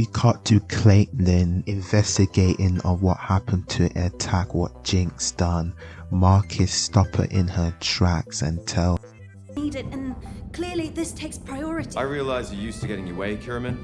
we cut to Caitlyn investigating on what happened to attack what Jinx done. Marcus stop her in her tracks and tell Need it, and clearly this takes priority. I realize you're used to getting your way, Kiramman,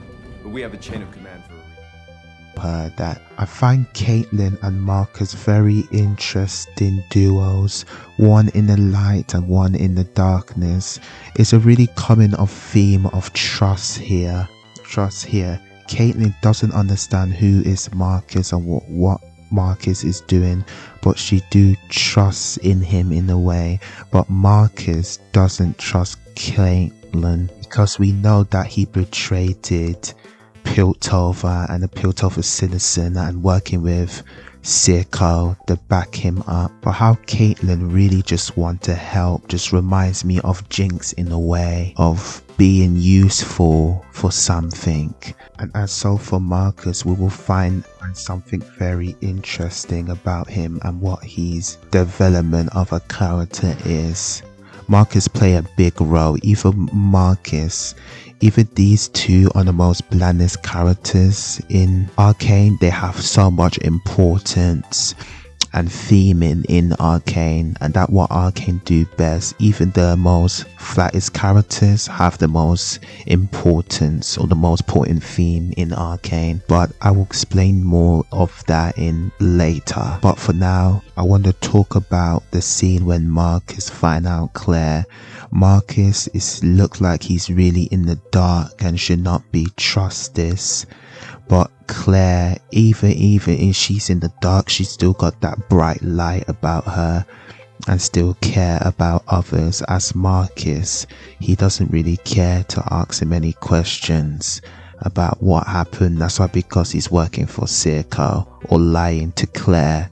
but we have a chain of command for a reason. her that I find Caitlyn and Marcus very interesting duos, one in the light and one in the darkness. It's a really common of theme of trust here. Trust here. Caitlyn doesn't understand who is Marcus and what, what Marcus is doing, but she do trust in him in a way. But Marcus doesn't trust Caitlyn because we know that he betrayed Piltover and the Piltover citizen and working with Silco to back him up. But how Caitlyn really just want to help just reminds me of Jinx in a way of being useful for something. And as so for Marcus, we will find something very interesting about him and what his development of a character is. Marcus play a big role. Even Marcus even these two are the most blandest characters in Arcane. They have so much importance and theming in Arcane, and that what Arcane do best. Even the most flattest characters have the most importance or the most important theme in Arcane. But I will explain more of that in later. But for now, I want to talk about the scene when Marcus find out Claire. Marcus is look like he's really in the dark and should not be trusted. But Claire, even even if she's in the dark, she's still got that bright light about her and still care about others. As Marcus, he doesn't really care to ask him any questions about what happened. That's why because he's working for Silco or lying to Claire